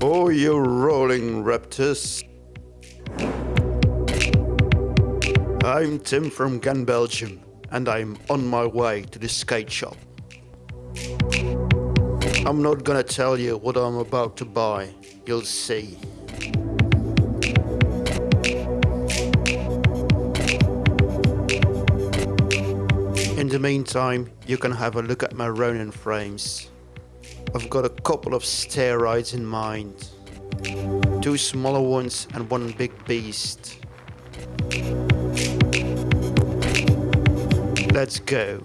Oh, you rolling raptors. I'm Tim from Ghent, Belgium, and I'm on my way to the skate shop. I'm not gonna tell you what I'm about to buy, you'll see. In the meantime, you can have a look at my Ronin frames. I've got a couple of stair rides in mind. Two smaller ones and one big beast. Let's go.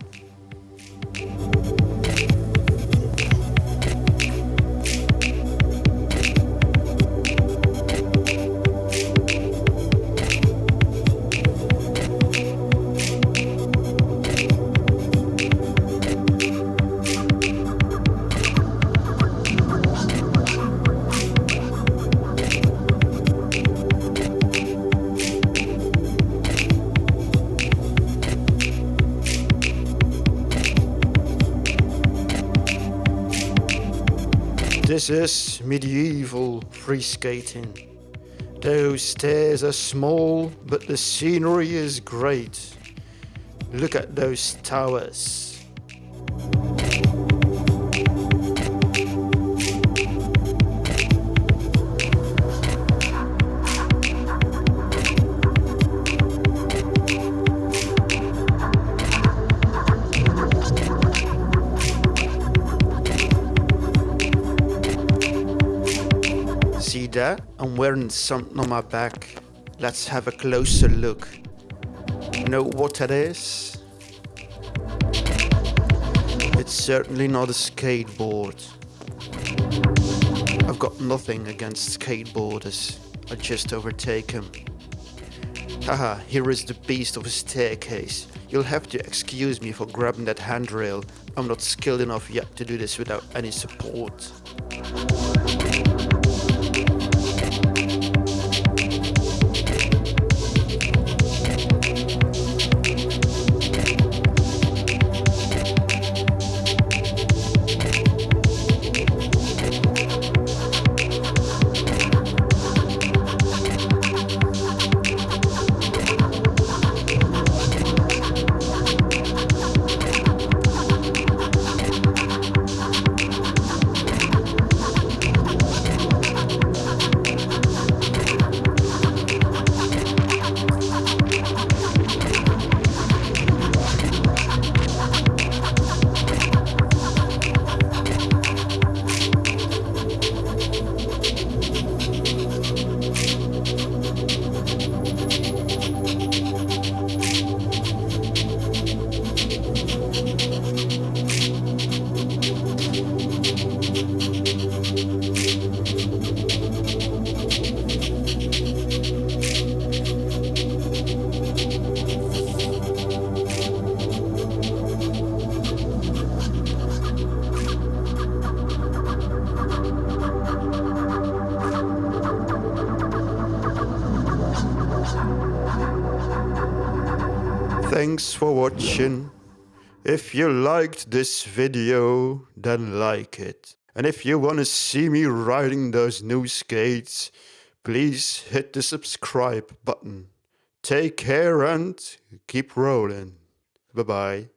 This is medieval free skating. Those stairs are small, but the scenery is great. Look at those towers. That? I'm wearing something on my back. Let's have a closer look. Know what that is? It's certainly not a skateboard. I've got nothing against skateboarders. I just overtake them. Haha, here is the beast of a staircase. You'll have to excuse me for grabbing that handrail. I'm not skilled enough yet to do this without any support. Thanks for watching. If you liked this video, then like it. And if you wanna see me riding those new skates, please hit the subscribe button. Take care and keep rolling. Bye bye.